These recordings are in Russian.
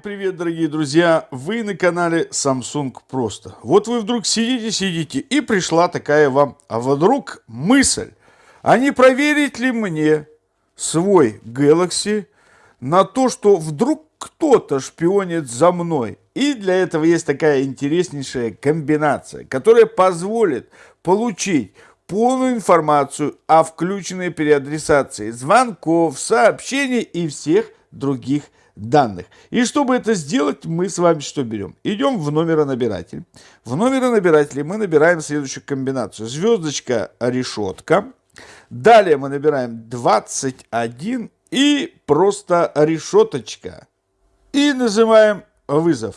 привет, дорогие друзья! Вы на канале Samsung Просто. Вот вы вдруг сидите, сидите, и пришла такая вам, а вдруг мысль, а не проверить ли мне свой Galaxy на то, что вдруг кто-то шпионит за мной. И для этого есть такая интереснейшая комбинация, которая позволит получить полную информацию о включенной переадресации звонков, сообщений и всех других данных. И чтобы это сделать, мы с вами что берем? Идем в номеронабиратель. В номеронабирателе мы набираем следующую комбинацию. Звездочка, решетка. Далее мы набираем 21 и просто решеточка. И нажимаем вызов.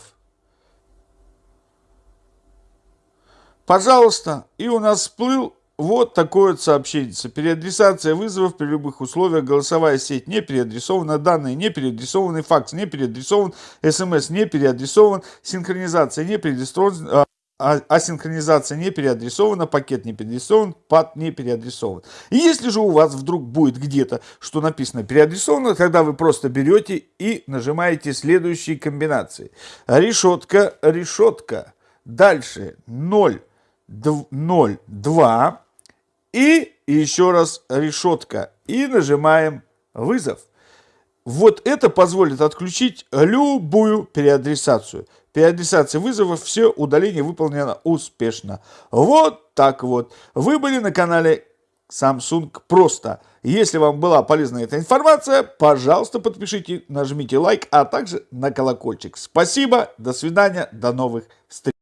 Пожалуйста, и у нас всплыл вот такое вот сообщение. Переадресация вызовов при любых условиях. Голосовая сеть не переадресована. Данные не переадресованы. Факс не переадресован. СМС не переадресован. Синхронизация не переадресована. А, асинхронизация не переадресована, пакет не переадресован, пад не переадресован. И если же у вас вдруг будет где-то, что написано переадресовано, тогда вы просто берете и нажимаете следующие комбинации. Решетка, решетка. Дальше 0, 0, 2, и еще раз решетка. И нажимаем вызов. Вот это позволит отключить любую переадресацию. Переадресация вызовов, все, удаление выполнено успешно. Вот так вот. Вы были на канале Samsung Просто. Если вам была полезна эта информация, пожалуйста, подпишите, нажмите лайк, а также на колокольчик. Спасибо, до свидания, до новых встреч.